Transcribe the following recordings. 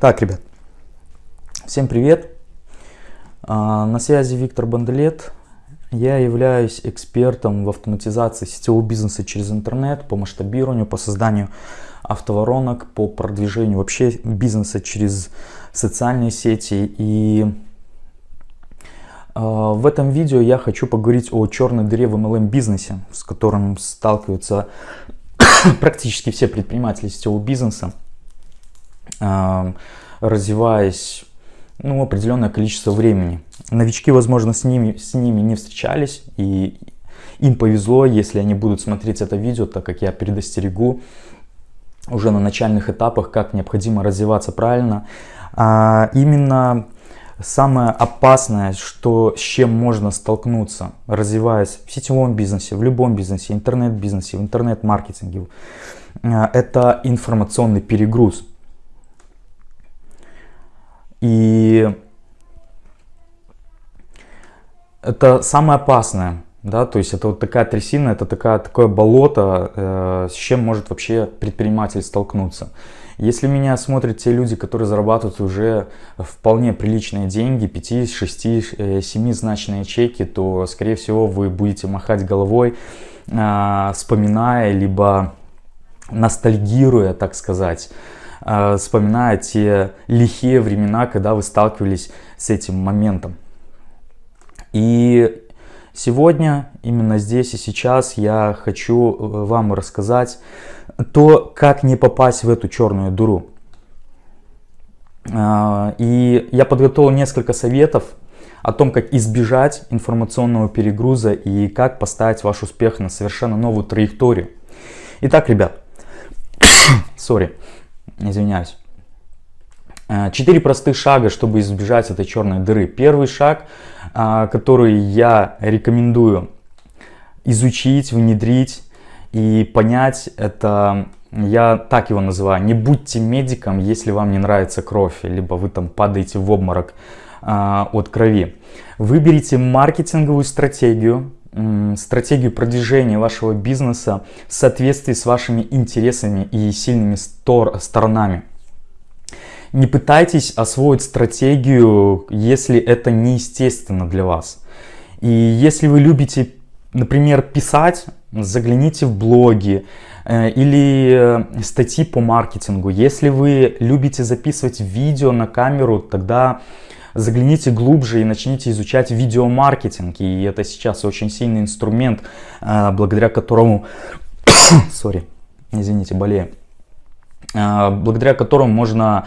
Так, ребят, всем привет. А, на связи Виктор Банделет. Я являюсь экспертом в автоматизации сетевого бизнеса через интернет, по масштабированию, по созданию автоворонок, по продвижению вообще бизнеса через социальные сети. И а, в этом видео я хочу поговорить о черной дыре в MLM бизнесе, с которым сталкиваются практически все предприниматели сетевого бизнеса развиваясь ну, определенное количество времени. Новички, возможно, с ними, с ними не встречались, и им повезло, если они будут смотреть это видео, так как я предостерегу уже на начальных этапах, как необходимо развиваться правильно. А именно самое опасное, что, с чем можно столкнуться, развиваясь в сетевом бизнесе, в любом бизнесе, интернет-бизнесе, в интернет-маркетинге, а, это информационный перегруз. И это самое опасное, да, то есть это вот такая трясина, это такая, такое болото, э, с чем может вообще предприниматель столкнуться. Если меня смотрят те люди, которые зарабатывают уже вполне приличные деньги, 5, 6, 7 значные чеки, то, скорее всего, вы будете махать головой, э, вспоминая, либо ностальгируя, так сказать, вспоминая те лихие времена, когда вы сталкивались с этим моментом. И сегодня, именно здесь и сейчас, я хочу э, вам рассказать то, как не попасть в эту черную дуру. Э, и я подготовил несколько советов о том, как избежать информационного перегруза и как поставить ваш успех на совершенно новую траекторию. Итак, ребят, сори, извиняюсь. Э, четыре простых шага, чтобы избежать этой черной дыры. Первый шаг, э, который я рекомендую изучить, внедрить и понять, это я так его называю, не будьте медиком, если вам не нравится кровь, либо вы там падаете в обморок э, от крови. Выберите маркетинговую стратегию, стратегию продвижения вашего бизнеса в соответствии с вашими интересами и сильными стор сторонами. Не пытайтесь освоить стратегию, если это неестественно для вас. И если вы любите, например, писать, загляните в блоги э, или э, статьи по маркетингу. Если вы любите записывать видео на камеру, тогда загляните глубже и начните изучать видеомаркетинг. И это сейчас очень сильный инструмент, э, благодаря которому... Сори, извините, болею. Благодаря которому можно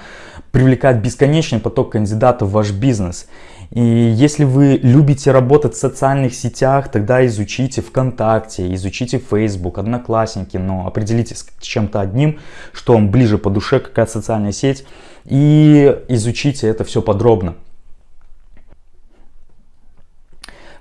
привлекать бесконечный поток кандидатов в ваш бизнес. И если вы любите работать в социальных сетях, тогда изучите ВКонтакте, изучите Facebook, Одноклассники, но определитесь чем-то одним, что вам ближе по душе, какая социальная сеть, и изучите это все подробно.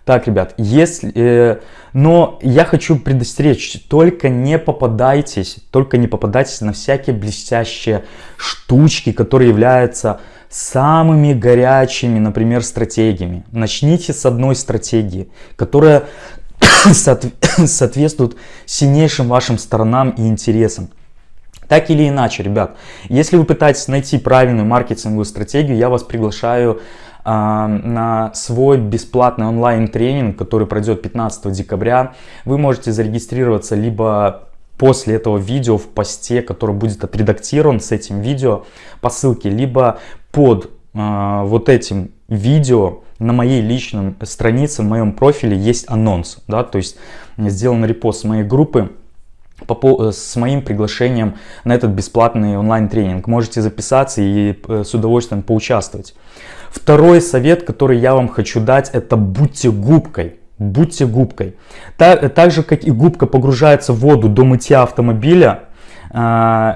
Так, ребят, если... Э, но я хочу предостеречь, только не попадайтесь, только не попадайтесь на всякие блестящие штучки, которые являются самыми горячими, например, стратегиями. Начните с одной стратегии, которая соответствует сильнейшим вашим сторонам и интересам. Так или иначе, ребят, если вы пытаетесь найти правильную маркетинговую стратегию, я вас приглашаю на свой бесплатный онлайн-тренинг, который пройдет 15 декабря. Вы можете зарегистрироваться либо после этого видео в посте, который будет отредактирован с этим видео по ссылке, либо под э, вот этим видео на моей личной странице, в моем профиле есть анонс, да, то есть сделан репост моей группы по, с моим приглашением на этот бесплатный онлайн-тренинг. Можете записаться и э, с удовольствием поучаствовать. Второй совет, который я вам хочу дать, это будьте губкой. Будьте губкой. Так, так же, как и губка погружается в воду до мытья автомобиля, э,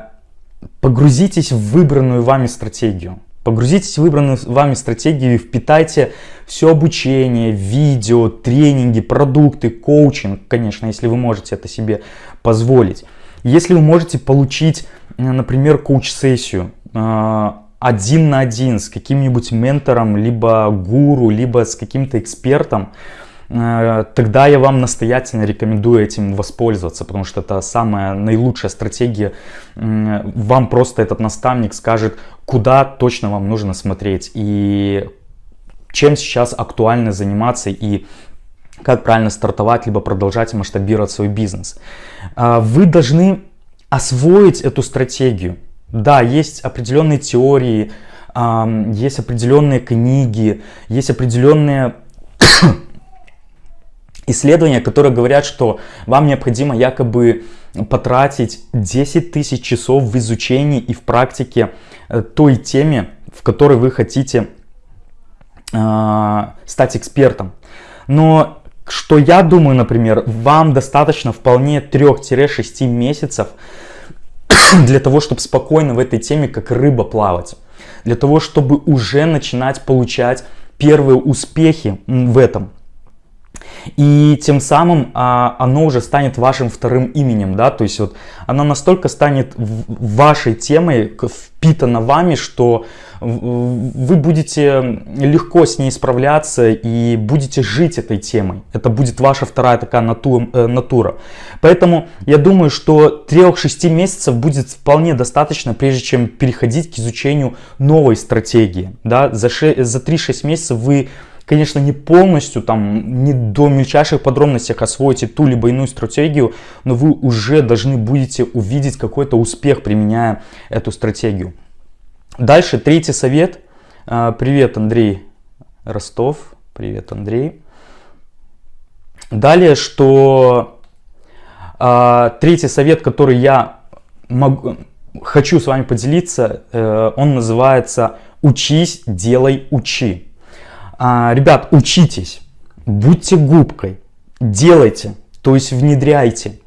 погрузитесь в выбранную вами стратегию. Погрузитесь в выбранную вами стратегию и впитайте все обучение, видео, тренинги, продукты, коучинг, конечно, если вы можете это себе позволить. Если вы можете получить, например, коуч-сессию, э, один на один с каким-нибудь ментором, либо гуру, либо с каким-то экспертом, э, тогда я вам настоятельно рекомендую этим воспользоваться, потому что это самая наилучшая стратегия. Вам просто этот наставник скажет, куда точно вам нужно смотреть и чем сейчас актуально заниматься и как правильно стартовать, либо продолжать масштабировать свой бизнес. А, вы должны освоить эту стратегию. Да, есть определенные теории, есть определенные книги, есть определенные исследования, которые говорят, что вам необходимо якобы потратить 10 тысяч часов в изучении и в практике э, той теме, в которой вы хотите э, стать экспертом. Но что я думаю, например, вам достаточно вполне 3-6 месяцев для того, чтобы спокойно в этой теме как рыба плавать. Для того, чтобы уже начинать получать первые успехи в этом. И тем самым а, оно уже станет вашим вторым именем, да, то есть вот она настолько станет вашей темой, впитана вами, что вы будете легко с ней справляться и будете жить этой темой. Это будет ваша вторая такая натура. Э, натура. Поэтому я думаю, что 3-6 месяцев будет вполне достаточно, прежде чем переходить к изучению новой стратегии. Да? За, за 3-6 месяцев вы конечно, не полностью, там, не до мельчайших подробностей освоите ту либо иную стратегию, но вы уже должны будете увидеть какой-то успех, применяя эту стратегию. Дальше, третий совет. А, привет, Андрей Ростов. Привет, Андрей. Далее, что а, третий совет, который я могу, хочу с вами поделиться, э, он называется «Учись, делай, учи». А, ребят, учитесь, будьте губкой, делайте, то есть внедряйте.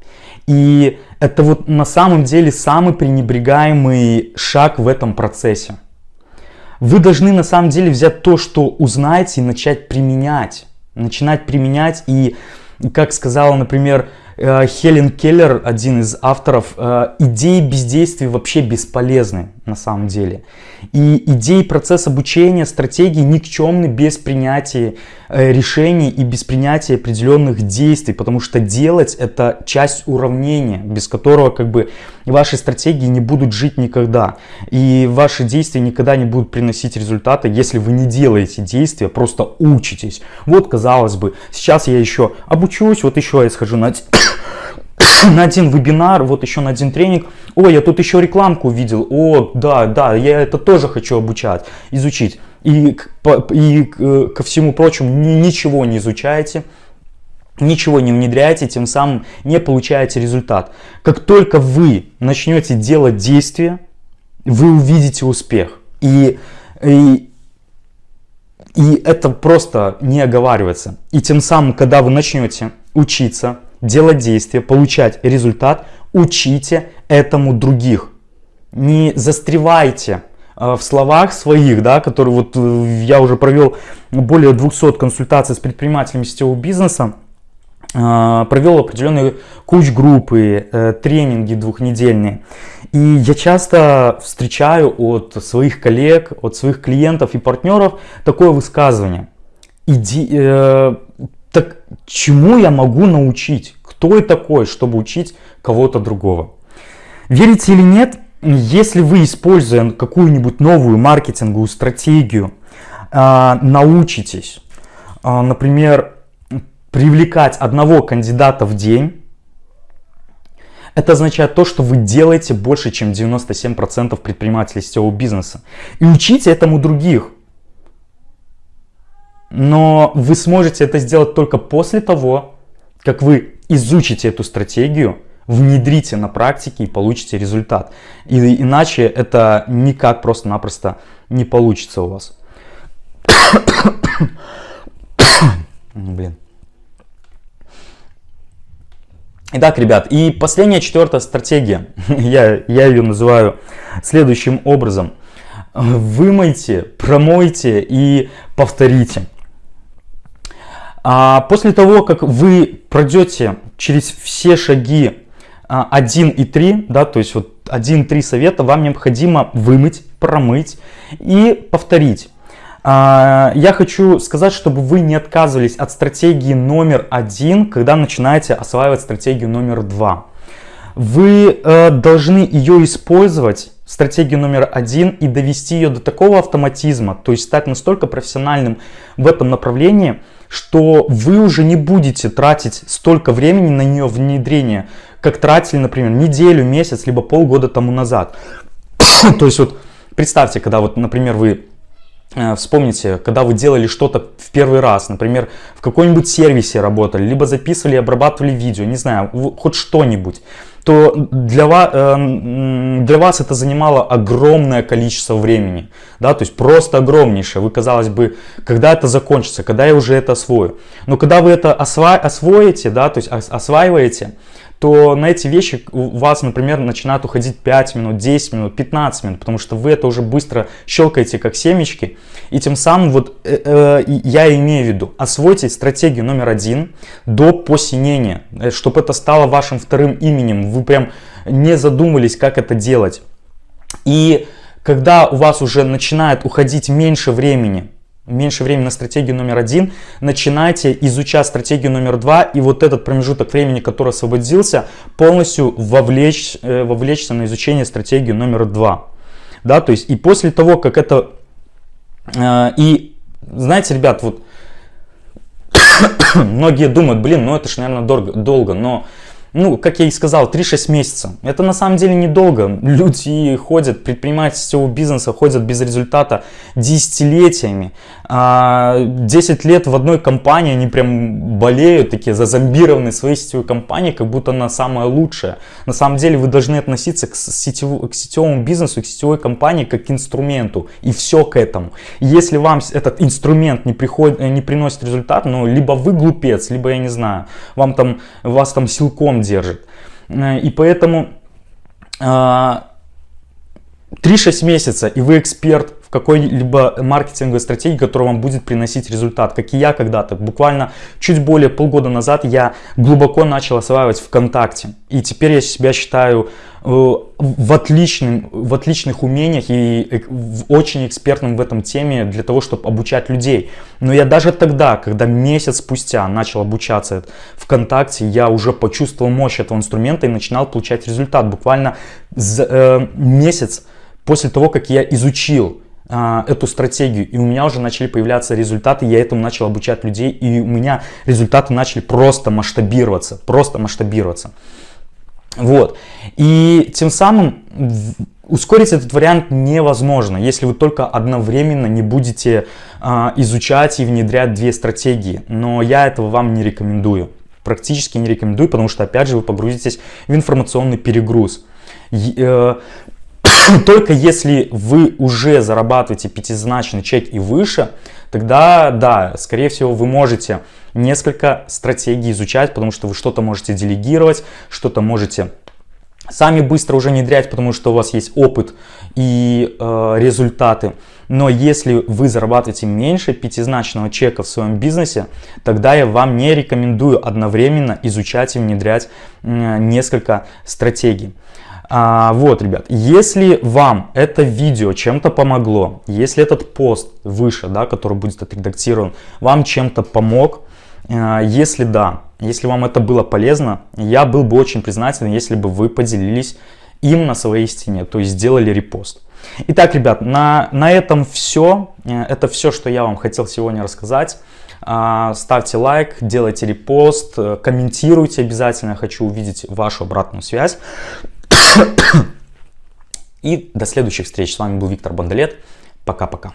И это вот на самом деле самый пренебрегаемый шаг в этом процессе. Вы должны на самом деле взять то, что узнаете и начать применять. Начинать применять и, как сказала, например, Хелен Келлер, один из авторов, э, идеи бездействия вообще бесполезны на самом деле. И идеи процесс обучения, стратегии никчемны без принятия э, решений и без принятия определенных действий, потому что делать это часть уравнения, без которого как бы ваши стратегии не будут жить никогда. И ваши действия никогда не будут приносить результаты, если вы не делаете действия, просто учитесь. Вот казалось бы, сейчас я еще обучусь, вот еще я схожу на на один вебинар, вот еще на один тренинг. Ой, я тут еще рекламку увидел. О, да, да, я это тоже хочу обучать, изучить. И, и ко всему прочему ничего не изучаете, ничего не внедряете, тем самым не получаете результат. Как только вы начнете делать действия, вы увидите успех. И, и, и это просто не оговаривается. И тем самым, когда вы начнете учиться, делать действия, получать результат, учите этому других. Не застревайте э, в словах своих, да, которые вот э, я уже провел более 200 консультаций с предпринимателями сетевого бизнеса, э, провел определенные куч-группы, тренинги двухнедельные. И я часто встречаю от своих коллег, от своих клиентов и партнеров такое высказывание. Иди, э, так чему я могу научить? Кто я такой, чтобы учить кого-то другого? Верите или нет, если вы, используя какую-нибудь новую маркетинговую стратегию, а, научитесь, а, например, привлекать одного кандидата в день, это означает то, что вы делаете больше, чем 97% предпринимателей сетевого бизнеса. И учите этому других. Но вы сможете это сделать только после того, как вы изучите эту стратегию, внедрите на практике и получите результат. И, иначе это никак просто-напросто не получится у вас. Блин. Итак, ребят, и последняя четвертая стратегия, я, я ее называю следующим образом. Вымойте, промойте и повторите. А после того, как вы пройдете через все шаги 1 а, и 3, да, то есть вот 1-3 совета, вам необходимо вымыть, промыть и повторить. А, я хочу сказать, чтобы вы не отказывались от стратегии номер один, когда начинаете осваивать стратегию номер два. Вы э, должны ее использовать, стратегию номер один, и довести ее до такого автоматизма, то есть стать настолько профессиональным в этом направлении, что вы уже не будете тратить столько времени на нее внедрение, как тратили, например, неделю, месяц, либо полгода тому назад. то есть вот представьте, когда вот, например, вы Э, вспомните, когда вы делали что-то в первый раз, например, в каком-нибудь сервисе работали, либо записывали обрабатывали видео, не знаю, хоть что-нибудь, то для вас, э, для вас это занимало огромное количество времени, да, то есть просто огромнейшее. Вы, казалось бы, когда это закончится, когда я уже это освою. Но когда вы это осва освоите, да, то есть осваиваете, то на эти вещи у вас, например, начинает уходить 5 минут, 10 минут, 15 минут, потому что вы это уже быстро щелкаете как семечки. И тем самым вот э, э, я имею в виду, освойте стратегию номер один до посинения, э, чтобы это стало вашим вторым именем. Вы прям не задумывались, как это делать. И когда у вас уже начинает уходить меньше времени меньше времени на стратегию номер один, начинайте изучать стратегию номер два, и вот этот промежуток времени, который освободился, полностью вовлечь, э, вовлечься на изучение стратегии номер два. Да, то есть и после того, как это... Э, и знаете, ребят, вот многие думают, блин, ну это же, наверное, дорого, долго, но ну, как я и сказал, 3-6 месяцев. Это на самом деле недолго. Люди ходят, предприниматели сетевого бизнеса ходят без результата десятилетиями. 10 а, лет в одной компании они прям болеют, такие зазомбированы своей сетевой компанией, как будто она самая лучшая. На самом деле вы должны относиться к, сетев, к сетевому бизнесу, к сетевой компании как к инструменту. И все к этому. Если вам этот инструмент не, приходит, не приносит результат, ну, либо вы глупец, либо я не знаю, вам там, вас там силком держит. Э, и поэтому 3-6 э, месяца, и вы эксперт в какой-либо маркетинговой стратегии, которая вам будет приносить результат, как и я когда-то. Буквально чуть более полгода назад я глубоко начал осваивать ВКонтакте. И теперь я себя считаю э, в, отличным, в отличных умениях и очень экспертным в этом теме для того, чтобы обучать людей. Но я даже тогда, когда месяц спустя начал обучаться ВКонтакте, я уже почувствовал мощь этого инструмента и начинал получать результат. Буквально за, э, месяц после того, как я изучил эту стратегию, и у меня уже начали появляться результаты, я этому начал обучать людей, и у меня результаты начали просто масштабироваться, просто масштабироваться. Вот. И тем самым ускорить этот вариант невозможно, если вы только одновременно не будете а, изучать и внедрять две стратегии. Но я этого вам не рекомендую. Практически не рекомендую, потому что опять же вы погрузитесь в информационный перегруз. Э, Только если вы уже зарабатываете пятизначный чек и выше, тогда да, скорее всего вы можете несколько стратегий изучать, потому что вы что-то можете делегировать, что-то можете сами быстро уже внедрять, потому что у вас есть опыт и э, результаты. Но если вы зарабатываете меньше пятизначного чека в своем бизнесе, тогда я вам не рекомендую одновременно изучать и внедрять э, несколько стратегий. А, вот, ребят, если вам это видео чем-то помогло, если этот пост выше, да, который будет отредактирован, вам чем-то помог, э, если да, если вам это было полезно, я был бы очень признателен, если бы вы поделились им на своей стене, то есть сделали репост. Итак, ребят, на, на этом все. Э, это все, что я вам хотел сегодня рассказать. А, ставьте лайк, делайте репост, э, комментируйте обязательно. Хочу увидеть вашу обратную связь. И до следующих встреч. С вами был Виктор Бондолет. Пока-пока.